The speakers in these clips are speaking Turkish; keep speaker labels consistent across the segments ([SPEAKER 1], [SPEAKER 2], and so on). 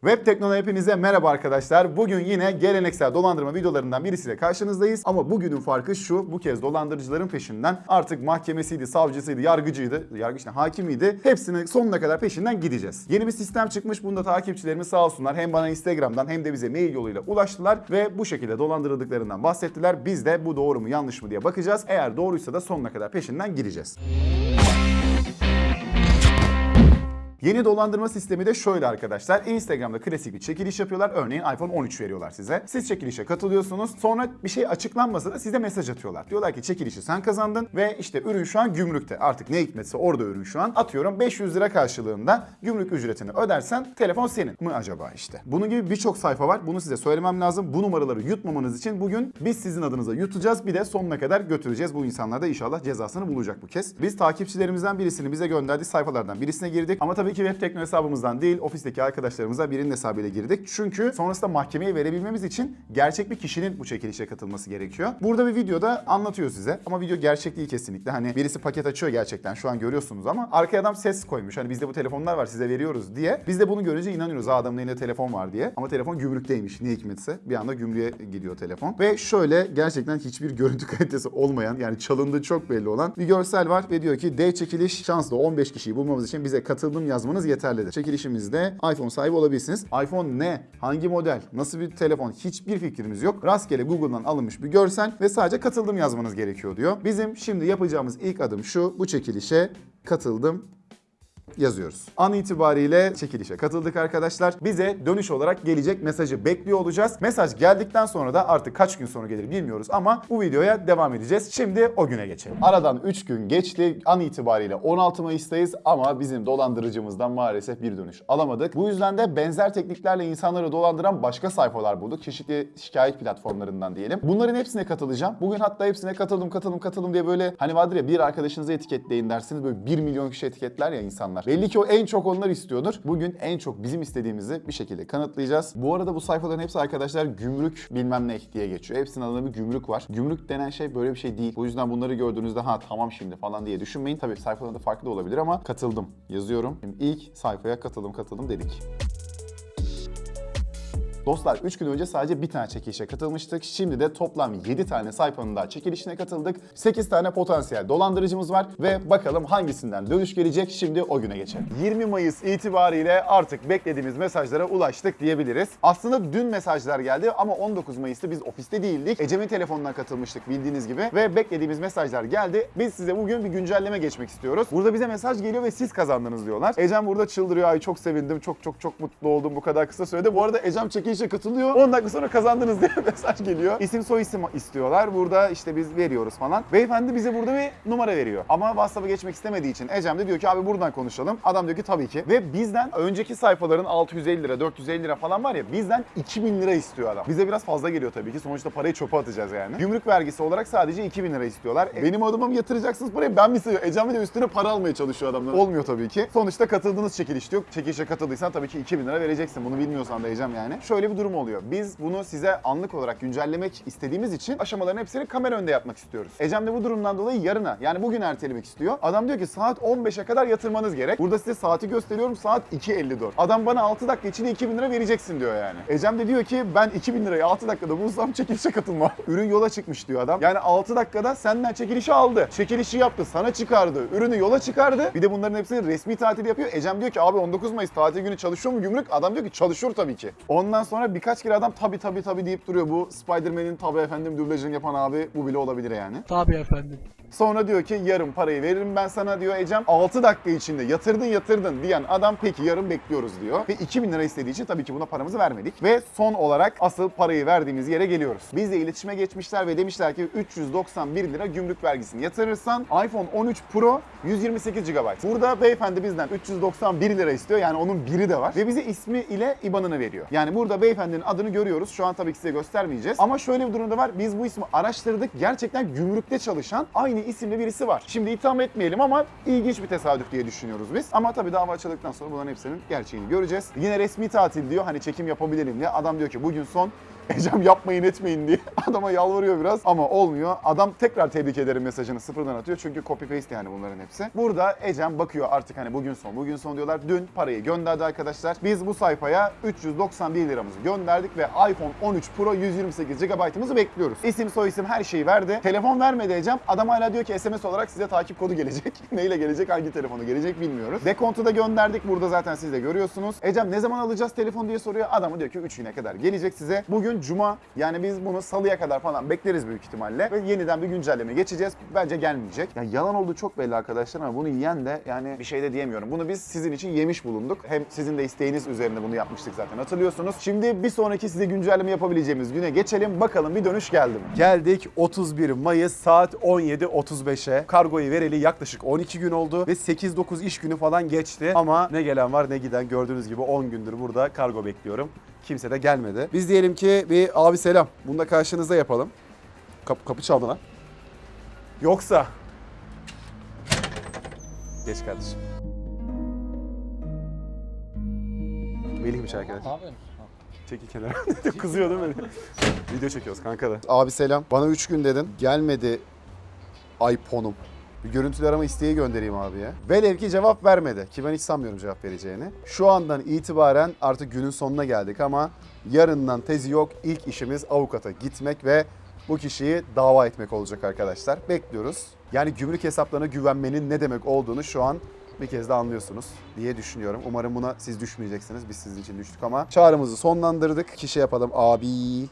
[SPEAKER 1] Web Tekno'da hepinize merhaba arkadaşlar. Bugün yine geleneksel dolandırma videolarından birisiyle karşınızdayız. Ama bugünün farkı şu, bu kez dolandırıcıların peşinden artık mahkemesiydi, savcısıydı, yargıcıydı, yargıç ne, hakimiydi. Hepsinin sonuna kadar peşinden gideceğiz. Yeni bir sistem çıkmış. Bunda takipçilerimiz sağ olsunlar hem bana Instagram'dan hem de bize mail yoluyla ulaştılar ve bu şekilde dolandırıldıklarından bahsettiler. Biz de bu doğru mu yanlış mı diye bakacağız. Eğer doğruysa da sonuna kadar peşinden gideceğiz. Yeni dolandırma sistemi de şöyle arkadaşlar. Instagram'da klasik bir çekiliş yapıyorlar. Örneğin iPhone 13 veriyorlar size. Siz çekilişe katılıyorsunuz. Sonra bir şey açıklanmasa da size mesaj atıyorlar. Diyorlar ki çekilişi sen kazandın ve işte ürün şu an gümrükte. Artık ne hikmetse orada ürün şu an. Atıyorum 500 lira karşılığında gümrük ücretini ödersen telefon senin mi acaba işte. Bunun gibi birçok sayfa var. Bunu size söylemem lazım. Bu numaraları yutmamanız için bugün biz sizin adınıza yutacağız. Bir de sonuna kadar götüreceğiz. Bu insanlar da inşallah cezasını bulacak bu kez. Biz takipçilerimizden birisini bize gönderdiği sayfalardan birisine girdik. Ama tabii ki web tekno hesabımızdan değil, ofisteki arkadaşlarımıza birinin hesabıyla girdik. Çünkü sonrasında mahkemeye verebilmemiz için gerçek bir kişinin bu çekilişe katılması gerekiyor. Burada bir videoda anlatıyor size ama video gerçek değil kesinlikle. Hani birisi paket açıyor gerçekten şu an görüyorsunuz ama arkaya adam ses koymuş. Hani bizde bu telefonlar var size veriyoruz diye. Biz de bunu görünce inanıyoruz. Adamın elinde telefon var diye. Ama telefon gümrükteymiş ne hikmetse. Bir anda gümrüğe gidiyor telefon. Ve şöyle gerçekten hiçbir görüntü kalitesi olmayan yani çalındığı çok belli olan bir görsel var ve diyor ki D çekiliş şanslı 15 kişiyi bulmamız için bize katıldım yazmanız yeterlidir. Çekilişimizde iPhone sahibi olabilirsiniz. iPhone ne? Hangi model? Nasıl bir telefon? Hiçbir fikrimiz yok. Rastgele Google'dan alınmış bir görsel ve sadece katıldım yazmanız gerekiyor diyor. Bizim şimdi yapacağımız ilk adım şu. Bu çekilişe katıldım yazıyoruz. An itibariyle çekilişe katıldık arkadaşlar. Bize dönüş olarak gelecek mesajı bekliyor olacağız. Mesaj geldikten sonra da artık kaç gün sonra gelir bilmiyoruz ama bu videoya devam edeceğiz. Şimdi o güne geçelim. Aradan 3 gün geçti. An itibariyle 16 Mayıs'tayız ama bizim dolandırıcımızdan maalesef bir dönüş alamadık. Bu yüzden de benzer tekniklerle insanları dolandıran başka sayfalar bulduk. Çeşitli şikayet platformlarından diyelim. Bunların hepsine katılacağım. Bugün hatta hepsine katıldım katıldım katıldım diye böyle hani vardır ya bir arkadaşınızı etiketleyin dersiniz böyle 1 milyon kişi etiketler ya insanlar. Belli ki o en çok onlar istiyordur. Bugün en çok bizim istediğimizi bir şekilde kanıtlayacağız. Bu arada bu sayfaların hepsi arkadaşlar gümrük bilmem ne diye geçiyor. Hepsinin adında bir gümrük var. Gümrük denen şey böyle bir şey değil. O yüzden bunları gördüğünüzde ha tamam şimdi falan diye düşünmeyin. Tabii sayfalarında farklı da olabilir ama katıldım yazıyorum. Şimdi ilk sayfaya katıldım katıldım dedik. Dostlar 3 gün önce sadece bir tane çekilişe katılmıştık. Şimdi de toplam 7 tane sayfanın daha çekilişine katıldık. 8 tane potansiyel dolandırıcımız var ve bakalım hangisinden dönüş gelecek. Şimdi o güne geçelim. 20 Mayıs itibariyle artık beklediğimiz mesajlara ulaştık diyebiliriz. Aslında dün mesajlar geldi ama 19 Mayıs'ta biz ofiste değildik. Ecem'in telefonundan katılmıştık bildiğiniz gibi ve beklediğimiz mesajlar geldi. Biz size bugün bir güncelleme geçmek istiyoruz. Burada bize mesaj geliyor ve siz kazandınız diyorlar. Ecem burada çıldırıyor. Ay çok sevindim. Çok çok çok mutlu oldum bu kadar kısa sürede. Bu arada Ecem çekilişe katılıyor. 10 dakika sonra kazandınız diye mesaj geliyor. İsim soy isim istiyorlar. Burada işte biz veriyoruz falan. Beyefendi bize burada bir numara veriyor. Ama WhatsApp'a geçmek istemediği için Ecem de diyor ki abi buradan konuşalım. Adam diyor ki tabii ki. Ve bizden önceki sayfaların 650 lira, 450 lira falan var ya bizden 2000 lira istiyor adam. Bize biraz fazla geliyor tabii ki. Sonuçta parayı çöpe atacağız yani. Gümrük vergisi olarak sadece 2000 lira istiyorlar. E, benim adıma mı yatıracaksınız parayı? Ben mi seviyorum? Ecem de üstüne para almaya çalışıyor adamlar. Olmuyor tabii ki. Sonuçta katıldığınız çekiliş diyor. Çekilişe katıldıysan tabii ki 2000 lira vereceksin. Bunu bilmiyorsan da Ecem yani. Şöyle bir durum oluyor. Biz bunu size anlık olarak güncellemek istediğimiz için aşamaların hepsini kamera önünde yapmak istiyoruz. Ecem de bu durumdan dolayı yarına yani bugün ertelemek istiyor. Adam diyor ki saat 15'e kadar yatırmanız gerek. Burada size saati gösteriyorum saat 2.54. Adam bana 6 dakika içinde 2000 lira vereceksin diyor yani. Ecem de diyor ki ben 2000 lirayı 6 dakikada bulsam çekilişe katılmam. Ürün yola çıkmış diyor adam. Yani 6 dakikada senden çekilişi aldı. Çekilişi yaptı, sana çıkardı, ürünü yola çıkardı. Bir de bunların hepsini resmi tatil yapıyor. Ecem diyor ki abi 19 Mayıs tatil günü çalışıyor mu gümrük? Adam diyor ki çalışıyor tabii ki. Ondan sonra birkaç kere adam tabii tabii tabii deyip duruyor. Bu Spider-Man'in tabii efendim dublajını yapan abi bu bile olabilir yani.
[SPEAKER 2] Tabii efendim.
[SPEAKER 1] Sonra diyor ki yarın parayı veririm ben sana diyor Ecem. 6 dakika içinde yatırdın yatırdın diyen adam peki yarın bekliyoruz diyor. Ve 2000 lira istediği için tabii ki buna paramızı vermedik. Ve son olarak asıl parayı verdiğimiz yere geliyoruz. Bizle iletişime geçmişler ve demişler ki 391 lira gümrük vergisini yatırırsan iPhone 13 Pro 128 GB. Burada beyefendi bizden 391 lira istiyor. Yani onun biri de var. Ve bize ismi ile IBAN'ını veriyor. Yani burada beyefendinin adını görüyoruz. Şu an tabii ki size göstermeyeceğiz. Ama şöyle bir durumda var. Biz bu ismi araştırdık. Gerçekten gümrükte çalışan aynı isimli birisi var. Şimdi itham etmeyelim ama ilginç bir tesadüf diye düşünüyoruz biz. Ama tabii dava açıldıktan sonra bunların hepsinin gerçeğini göreceğiz. Yine resmi tatil diyor. Hani çekim yapabilirim diye. Adam diyor ki bugün son Ecem yapmayın etmeyin diye adama yalvarıyor biraz ama olmuyor. Adam tekrar tebrik ederim mesajını sıfırdan atıyor çünkü copy paste yani bunların hepsi. Burada Ecem bakıyor artık hani bugün son bugün son diyorlar. Dün parayı gönderdi arkadaşlar. Biz bu sayfaya 391 liramızı gönderdik ve iPhone 13 Pro 128 GB'ımızı bekliyoruz. İsim soy isim her şeyi verdi. Telefon vermedi Ecem. Adam hala diyor ki SMS olarak size takip kodu gelecek. Neyle gelecek hangi telefonu gelecek bilmiyoruz. Dekontu da gönderdik. Burada zaten siz de görüyorsunuz. Ecem ne zaman alacağız telefon diye soruyor. Adamı diyor ki 3 güne kadar gelecek size. Bugün cuma yani biz bunu salıya kadar falan bekleriz büyük ihtimalle. Ve yeniden bir güncelleme geçeceğiz. Bence gelmeyecek. Ya yalan olduğu çok belli arkadaşlar ama bunu yiyen de yani bir şey de diyemiyorum. Bunu biz sizin için yemiş bulunduk. Hem sizin de isteğiniz üzerine bunu yapmıştık zaten hatırlıyorsunuz. Şimdi bir sonraki size güncelleme yapabileceğimiz güne geçelim. Bakalım bir dönüş geldi mi? Geldik 31 Mayıs saat 17.35'e. Kargoyu vereli yaklaşık 12 gün oldu ve 8-9 iş günü falan geçti. Ama ne gelen var ne giden gördüğünüz gibi 10 gündür burada kargo bekliyorum. Kimse de gelmedi. Biz diyelim ki bir abi selam. Bunu da karşınızda yapalım. Kapı, kapı çaldı lan. Yoksa... Geç kardeşim. Melih'miş arkadaş.
[SPEAKER 2] Ne yapıyorsun?
[SPEAKER 1] Kenara. Kızıyor değil mi? Video çekiyoruz kanka da. Abi selam. Bana 3 gün dedin. Gelmedi iPhone'um. Bir görüntülü arama isteği göndereyim abiye. Velev ki cevap vermedi. Ki ben hiç sanmıyorum cevap vereceğini. Şu andan itibaren artık günün sonuna geldik ama yarından tezi yok. İlk işimiz avukata gitmek ve bu kişiyi dava etmek olacak arkadaşlar. Bekliyoruz. Yani gümrük hesaplarına güvenmenin ne demek olduğunu şu an bir kez de anlıyorsunuz diye düşünüyorum. Umarım buna siz düşmeyeceksiniz. Biz sizin için düştük ama çağrımızı sonlandırdık. Kişi yapalım. Abi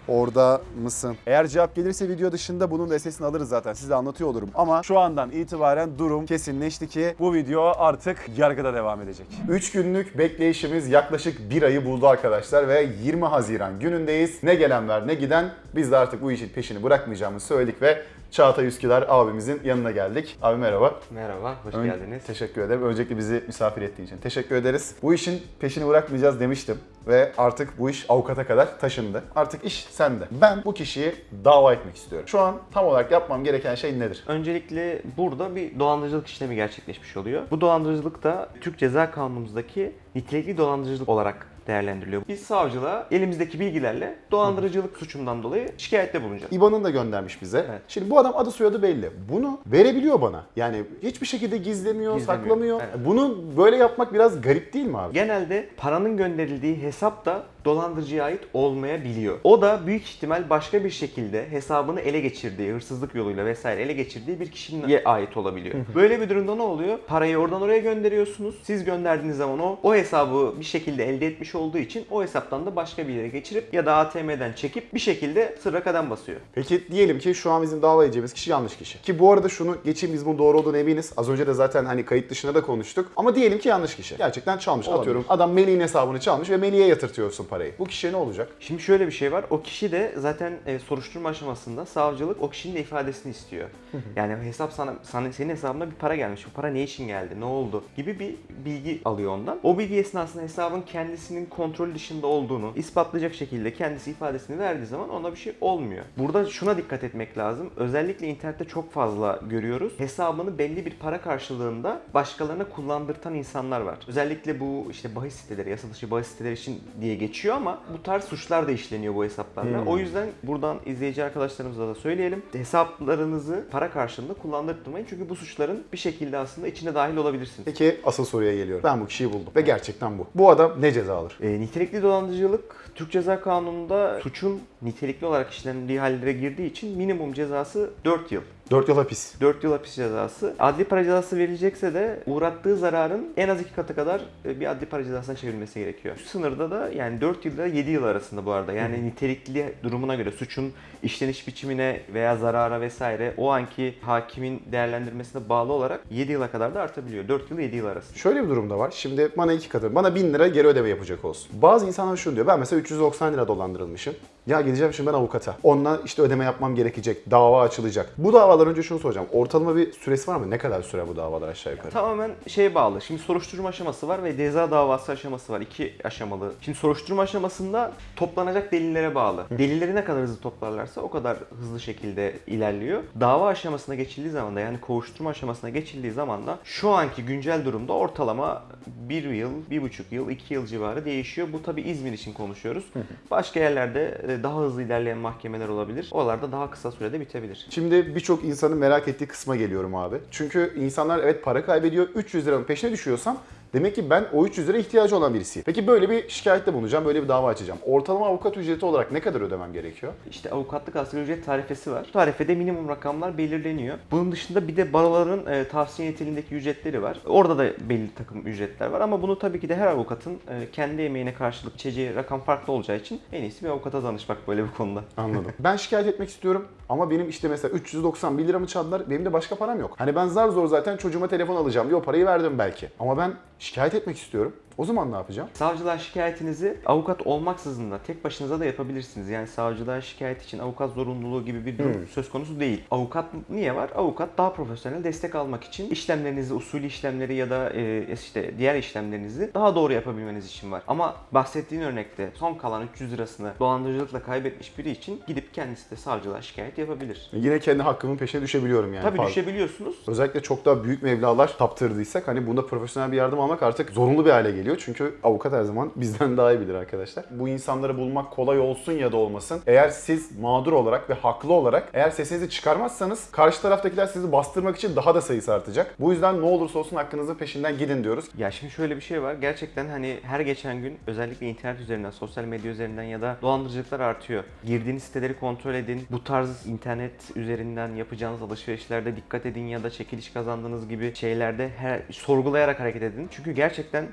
[SPEAKER 1] orada mısın? Eğer cevap gelirse video dışında bunun da sesini alırız zaten. Size anlatıyor olurum. Ama şu andan itibaren durum kesinleşti ki bu video artık yargıda devam edecek. 3 günlük bekleyişimiz yaklaşık bir ayı buldu arkadaşlar ve 20 Haziran günündeyiz. Ne gelen var ne giden biz de artık bu işin peşini bırakmayacağımızı söyledik ve Çağatay Üsküdar abimizin yanına geldik. Abi merhaba.
[SPEAKER 3] Merhaba, hoş
[SPEAKER 1] Ön-
[SPEAKER 3] geldiniz.
[SPEAKER 1] Teşekkür ederim. Öncelikle bizi misafir ettiğin için teşekkür ederiz. Bu işin peşini bırakmayacağız demiştim ve artık bu iş avukata kadar taşındı. Artık iş sende. Ben bu kişiyi dava etmek istiyorum. Şu an tam olarak yapmam gereken şey nedir?
[SPEAKER 3] Öncelikle burada bir dolandırıcılık işlemi gerçekleşmiş oluyor. Bu dolandırıcılık da Türk Ceza Kanunumuzdaki nitelikli dolandırıcılık olarak değerlendiriliyor. Biz savcılığa elimizdeki bilgilerle dolandırıcılık suçundan dolayı şikayette bulunacağız.
[SPEAKER 1] İban'ın da göndermiş bize.
[SPEAKER 3] Evet.
[SPEAKER 1] Şimdi bu adam adı soyadı belli. Bunu verebiliyor bana. Yani hiçbir şekilde gizlemiyor,
[SPEAKER 3] Gizlemiyor.
[SPEAKER 1] saklamıyor.
[SPEAKER 3] Evet.
[SPEAKER 1] Bunu böyle yapmak biraz garip değil mi abi?
[SPEAKER 3] Genelde paranın gönderildiği hesap da dolandırıcıya ait olmayabiliyor. O da büyük ihtimal başka bir şekilde hesabını ele geçirdiği, hırsızlık yoluyla vesaire ele geçirdiği bir kişiye ait olabiliyor. Böyle bir durumda ne oluyor? Parayı oradan oraya gönderiyorsunuz. Siz gönderdiğiniz zaman o o hesabı bir şekilde elde etmiş olduğu için o hesaptan da başka bir yere geçirip ya da ATM'den çekip bir şekilde sırra kadem basıyor.
[SPEAKER 1] Peki diyelim ki şu an bizim dava kişi yanlış kişi. Ki bu arada şunu geçeyim biz bunun doğru olduğunu eminiz. Az önce de zaten hani kayıt dışında da konuştuk. Ama diyelim ki yanlış kişi. Gerçekten çalmış.
[SPEAKER 3] Olabilir.
[SPEAKER 1] Atıyorum adam Melih'in hesabını çalmış ve Melih'e yatırtıyorsun parayı. Bu kişiye ne olacak?
[SPEAKER 3] Şimdi şöyle bir şey var. O kişi de zaten e, soruşturma aşamasında savcılık o kişinin de ifadesini istiyor. yani hesap sana, sana senin hesabına bir para gelmiş. Bu para ne için geldi? Ne oldu? gibi bir bilgi alıyor ondan. O bilgi esnasında hesabın kendisinin kontrol dışında olduğunu ispatlayacak şekilde kendisi ifadesini verdiği zaman ona bir şey olmuyor. Burada şuna dikkat etmek lazım. Özellikle internette çok fazla görüyoruz. Hesabını belli bir para karşılığında başkalarına kullandırtan insanlar var. Özellikle bu işte bahis siteleri, yasa dışı bahis siteleri için diye geçiyor ama bu tarz suçlar da işleniyor bu hesaplarla.
[SPEAKER 1] Hmm.
[SPEAKER 3] O yüzden buradan izleyici arkadaşlarımıza da söyleyelim. Hesaplarınızı para karşılığında kullandırtmayın. Çünkü bu suçların bir şekilde aslında içine dahil olabilirsiniz.
[SPEAKER 1] Peki asıl soruya geliyorum. Ben bu kişiyi buldum ve gerçekten bu. Bu adam ne ceza alır?
[SPEAKER 3] E, nitelikli dolandırıcılık Türk Ceza Kanunu'nda suçun nitelikli olarak işlendiği hallere girdiği için minimum cezası 4 yıl.
[SPEAKER 1] 4 yıl hapis.
[SPEAKER 3] 4 yıl hapis cezası. Adli para cezası verilecekse de uğrattığı zararın en az iki katı kadar e, bir adli para cezasına çevrilmesi gerekiyor. Şu sınırda da yani 4 yıl ile 7 yıl arasında bu arada. Yani nitelikli durumuna göre suçun işleniş biçimine veya zarara vesaire o anki hakimin değerlendirmesine bağlı olarak 7 yıla kadar da artabiliyor. 4 yıl 7 yıl arasında.
[SPEAKER 1] Şöyle bir durum da var. Şimdi bana iki katı, bana 1000 lira geri ödeme yapacak olsun. Bazı insanlar şunu diyor. Ben mesela 390 lira dolandırılmışım. Ya gideceğim şimdi ben avukata. Onunla işte ödeme yapmam gerekecek. Dava açılacak. Bu davalar önce şunu soracağım. Ortalama bir süresi var mı? Ne kadar süre bu davalar aşağı yukarı?
[SPEAKER 3] Tamamen şeye bağlı. Şimdi soruşturma aşaması var ve ceza davası aşaması var. İki aşamalı. Şimdi soruşturma aşamasında toplanacak delillere bağlı. Delilleri ne kadar hızlı toplarlarsa o kadar hızlı şekilde ilerliyor. Dava aşamasına geçildiği zaman da yani kovuşturma aşamasına geçildiği zaman da şu anki güncel durumda ortalama bir yıl, bir buçuk yıl, iki yıl civarı değişiyor. Bu tabi İzmir için konuşuyoruz. Başka yerlerde daha hızlı ilerleyen mahkemeler olabilir. Oralarda daha kısa sürede bitebilir.
[SPEAKER 1] Şimdi birçok insanın merak ettiği kısma geliyorum abi. Çünkü insanlar evet para kaybediyor. 300 liranın peşine düşüyorsam demek ki ben o 300 lira ihtiyacı olan birisiyim. Peki böyle bir şikayette bulunacağım, böyle bir dava açacağım. Ortalama avukat ücreti olarak ne kadar ödemem gerekiyor?
[SPEAKER 3] İşte avukatlık asgari ücret tarifesi var. Bu tarifede minimum rakamlar belirleniyor. Bunun dışında bir de baroların e, tavsiye niteliğindeki ücretleri var. Orada da belli takım ücretler var ama bunu tabii ki de her avukatın e, kendi emeğine karşılık biçeceği rakam farklı olacağı için en iyisi bir avukata danışmak böyle bir konuda.
[SPEAKER 1] Anladım. ben şikayet etmek istiyorum ama benim işte mesela 391 liramı çaldılar. Benim de başka param yok. Hani ben zar zor zaten çocuğuma telefon alacağım diye o parayı verdim belki. Ama ben şikayet etmek istiyorum. O zaman ne yapacağım?
[SPEAKER 3] Savcılığa şikayetinizi avukat olmaksızın da tek başınıza da yapabilirsiniz. Yani savcılığa şikayet için avukat zorunluluğu gibi bir durum söz konusu değil. Avukat niye var? Avukat daha profesyonel destek almak için işlemlerinizi, usulü işlemleri ya da e, işte diğer işlemlerinizi daha doğru yapabilmeniz için var. Ama bahsettiğin örnekte son kalan 300 lirasını dolandırıcılıkla kaybetmiş biri için gidip kendisi de savcılığa şikayet yapabilir.
[SPEAKER 1] Yine kendi hakkımın peşine düşebiliyorum yani.
[SPEAKER 3] Tabii
[SPEAKER 1] Pardon.
[SPEAKER 3] düşebiliyorsunuz.
[SPEAKER 1] Özellikle çok daha büyük mevlalar taptırdıysak hani bunda profesyonel bir yardım almak artık zorunlu bir hale geliyor. Çünkü avukat her zaman bizden daha iyi bilir arkadaşlar. Bu insanları bulmak kolay olsun ya da olmasın. Eğer siz mağdur olarak ve haklı olarak eğer sesinizi çıkarmazsanız karşı taraftakiler sizi bastırmak için daha da sayısı artacak. Bu yüzden ne olursa olsun hakkınızın peşinden gidin diyoruz.
[SPEAKER 3] Ya şimdi şöyle bir şey var. Gerçekten hani her geçen gün özellikle internet üzerinden, sosyal medya üzerinden ya da dolandırıcılıklar artıyor. Girdiğiniz siteleri kontrol edin. Bu tarz internet üzerinden yapacağınız alışverişlerde dikkat edin ya da çekiliş kazandığınız gibi şeylerde her, sorgulayarak hareket edin. Çünkü gerçekten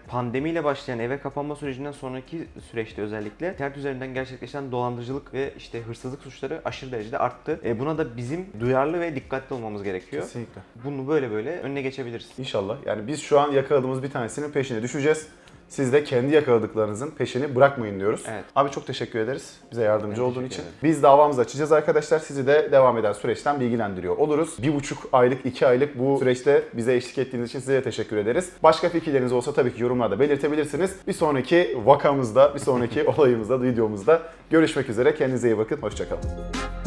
[SPEAKER 3] pandemiyle başlayan eve kapanma sürecinden sonraki süreçte özellikle internet üzerinden gerçekleşen dolandırıcılık ve işte hırsızlık suçları aşırı derecede arttı. E buna da bizim duyarlı ve dikkatli olmamız gerekiyor.
[SPEAKER 1] Kesinlikle.
[SPEAKER 3] Bunu böyle böyle önüne geçebiliriz.
[SPEAKER 1] İnşallah. Yani biz şu an yakaladığımız bir tanesinin peşine düşeceğiz. Siz de kendi yakaladıklarınızın peşini bırakmayın diyoruz.
[SPEAKER 3] Evet.
[SPEAKER 1] Abi çok teşekkür ederiz bize yardımcı
[SPEAKER 3] Ben
[SPEAKER 1] olduğun için.
[SPEAKER 3] ederim.
[SPEAKER 1] Biz davamızı açacağız arkadaşlar. Sizi de devam eden süreçten bilgilendiriyor oluruz. Bir buçuk aylık, iki aylık bu süreçte bize eşlik ettiğiniz için size de teşekkür ederiz. Başka fikirleriniz olsa tabii ki yorumlarda belirtebilirsiniz. Bir sonraki vakamızda, bir sonraki olayımızda, videomuzda görüşmek üzere. Kendinize iyi bakın. Hoşçakalın.